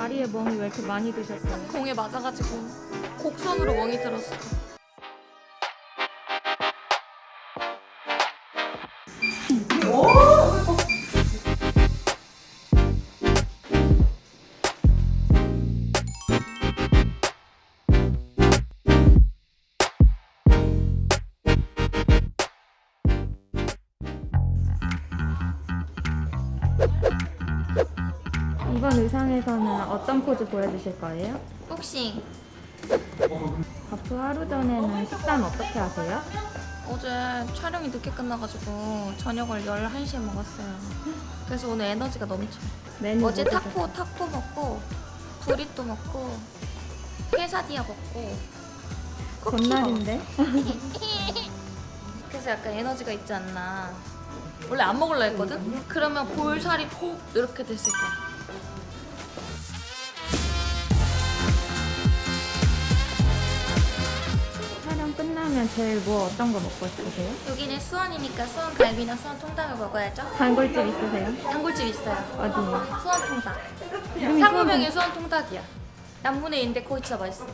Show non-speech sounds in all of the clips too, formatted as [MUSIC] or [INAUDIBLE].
다리에 멍이 왜 이렇게 많이 드셨어요? 공에 맞아가지고 곡선으로 멍이 들었어. 이번 의상에서는 어떤 포즈 보여주실 거예요? 복싱. 바프 하루 전에는 식단 어떻게 하세요? 어제 촬영이 늦게 끝나가지고 저녁을 11시에 먹었어요. 그래서 오늘 에너지가 넘쳐. 어제 뭐 타코, 타코 먹고 브리또 먹고 케사디아 먹고 전날인데? [LAUGHS] 그래서 약간 에너지가 있지 않나. 원래 안 먹으려 했거든? 그러면 볼살이 폭 이렇게 됐을 거야. 제일 뭐 어떤 거 먹고 싶으세요? 여기는 수원이니까 수원 갈비나 수원 통닭을 먹어야죠. 단골집 있으세요? 단골집 있어요. 어디요? 수원 통닭. 상호명이 수원 통닭이야. 남문에 있는데 거기 진짜 맛있어.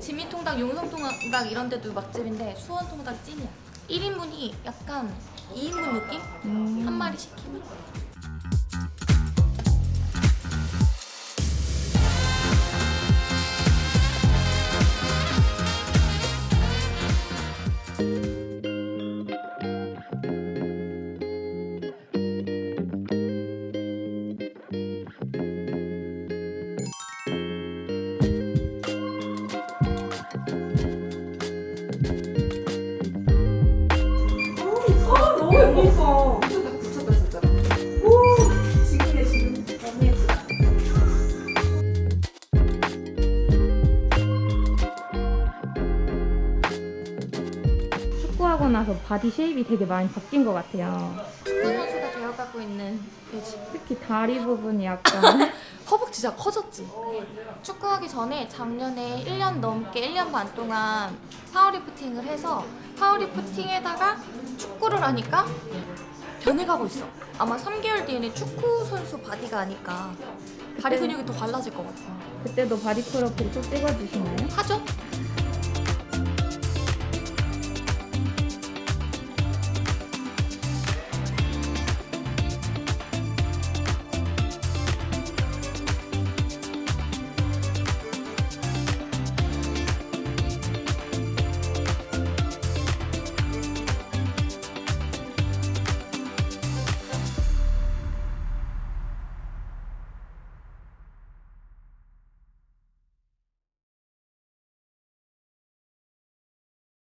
진미 통닭, 용성 통닭 이런 데도 맛집인데 수원 통닭 찐이야. 1인분이 약간 2인분 느낌? 음. 한 마리 시키면? 하고 나서 body shape이 되게 많이 바뀐 것 같아요. 축구 선수가 되어가고 있는 돼지. 특히 다리 부분이 약간 [LAUGHS] 허벅지 진짜 커졌지? 축구하기 전에 작년에 1년 넘게 1년 반 동안 파워리프팅을 해서 파워리프팅에다가 축구를 하니까 변해가고 있어 아마 3개월 뒤에는 축구 선수 body가 아닐까 다리 근육이 더 갈라질 것 같아 그때도 body profile 꼭 찍어주시나요? 하죠?